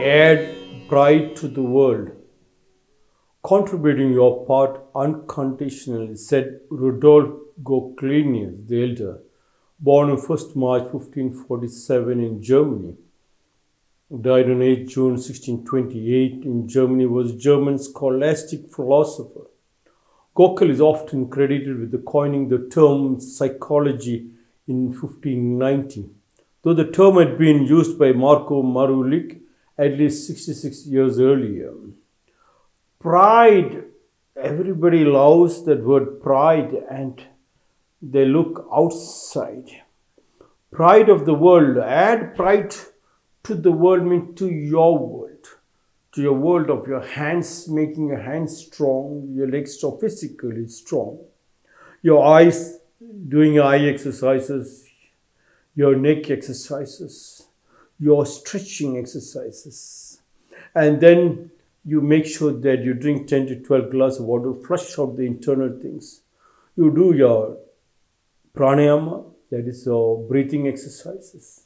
add pride to the world, contributing your part unconditionally, said Rudolf Goclenius the Elder, born on 1st March 1547 in Germany. Died on 8 June 1628 in Germany, was a German scholastic philosopher. Gockel is often credited with the coining the term psychology in 1590, though the term had been used by Marko Marulić at least 66 years earlier. Pride, everybody loves that word pride and they look outside. Pride of the world, add pride to the world means to your world, to your world of your hands, making your hands strong, your legs so physically strong, your eyes doing eye exercises, your neck exercises, your stretching exercises. And then you make sure that you drink 10 to 12 glasses of water, flush out the internal things. You do your pranayama, that is your breathing exercises.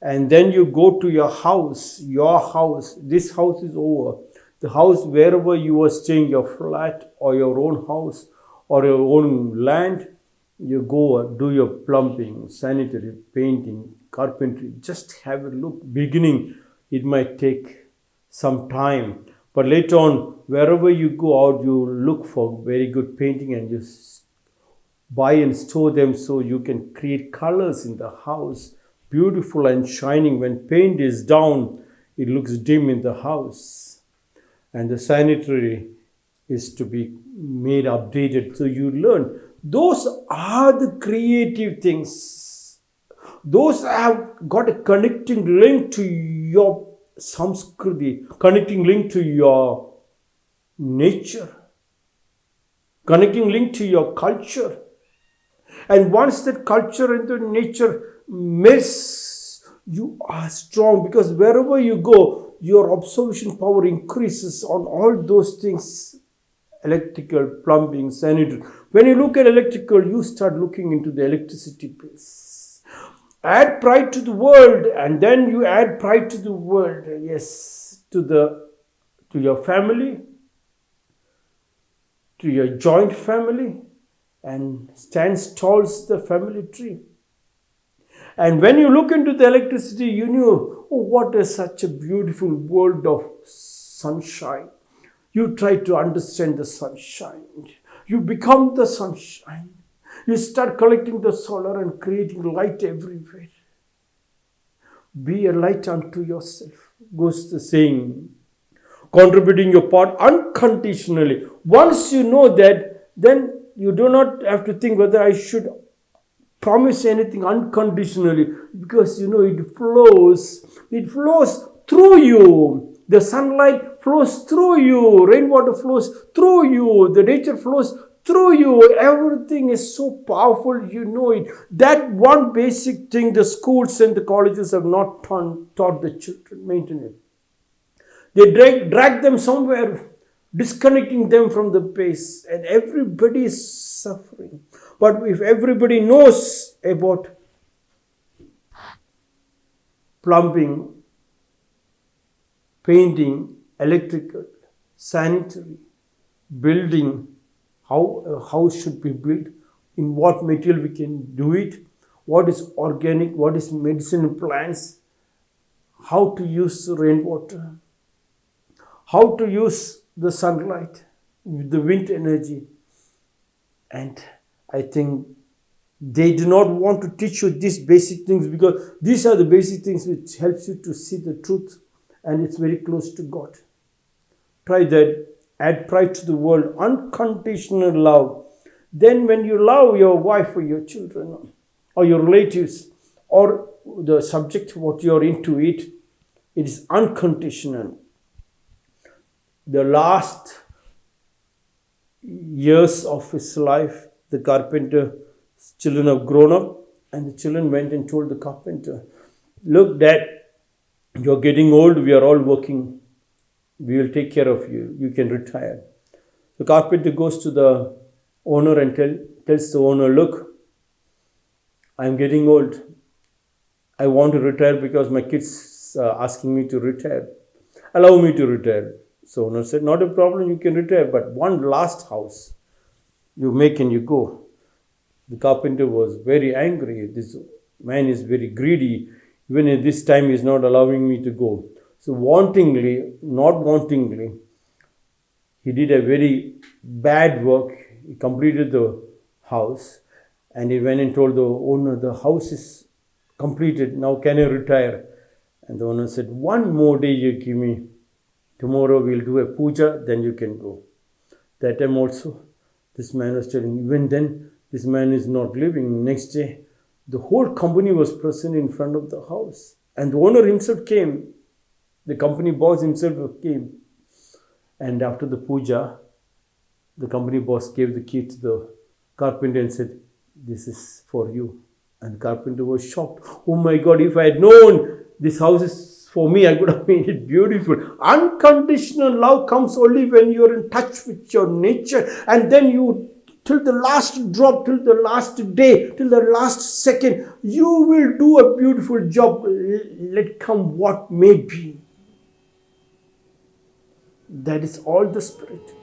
And then you go to your house, your house. This house is over. The house wherever you are staying, your flat or your own house or your own land, you go do your plumbing, sanitary, painting, carpentry. Just have a look. Beginning, it might take some time. But later on, wherever you go out, you look for very good painting and you buy and store them so you can create colors in the house, beautiful and shining. When paint is down, it looks dim in the house. And the sanitary is to be made updated. So you learn. Those are the creative things. Those have got a connecting link to your samskriti, connecting link to your nature, connecting link to your culture. And once that culture and the nature melts, you are strong because wherever you go, your observation power increases on all those things electrical, plumbing, sanitary. When you look at electrical, you start looking into the electricity piece. Add pride to the world, and then you add pride to the world. Yes, to the to your family, to your joint family, and stands tall the family tree. And when you look into the electricity, you knew, oh, what is such a beautiful world of sunshine. You try to understand the sunshine. You become the sunshine. You start collecting the solar and creating light everywhere. Be a light unto yourself, goes the saying. Contributing your part unconditionally. Once you know that, then you do not have to think whether I should promise anything unconditionally because you know it flows. It flows through you. The sunlight flows through you. Rainwater flows through you. The nature flows through you. Everything is so powerful, you know it. That one basic thing the schools and the colleges have not taught, the children, maintain it. They drag, drag them somewhere disconnecting them from the base, and everybody is suffering. But if everybody knows about plumbing, painting, electrical, sanitary, building, how a house should be built, in what material we can do it, what is organic, what is medicine plants, how to use rainwater, how to use the sunlight, the wind energy. And I think they do not want to teach you these basic things because these are the basic things which helps you to see the truth and it's very close to God. Try that. Add pride to the world, unconditional love. Then when you love your wife or your children or your relatives or the subject what you're into it, it is unconditional the last years of his life, the carpenter's children have grown up, and the children went and told the carpenter, Look, Dad, you're getting old, we are all working. We will take care of you. You can retire. The carpenter goes to the owner and tell, tells the owner, Look, I'm getting old. I want to retire because my kids are asking me to retire. Allow me to retire. So owner said, Not a problem, you can retire, but one last house you make and you go. The carpenter was very angry. This man is very greedy. Even at this time, he is not allowing me to go. So, wantingly, not wantingly, he did a very bad work. He completed the house and he went and told the owner, The house is completed. Now, can I retire? And the owner said, One more day you give me. Tomorrow we'll do a puja, then you can go. That time also, this man was telling, even then, this man is not living. Next day, the whole company was present in front of the house. And the owner himself came. The company boss himself came. And after the puja, the company boss gave the key to the carpenter and said, This is for you. And the carpenter was shocked. Oh my God, if I had known this house is for me, I could have made it beautiful. Unconditional love comes only when you're in touch with your nature and then you till the last drop, till the last day, till the last second, you will do a beautiful job. Let come what may be. That is all the Spirit.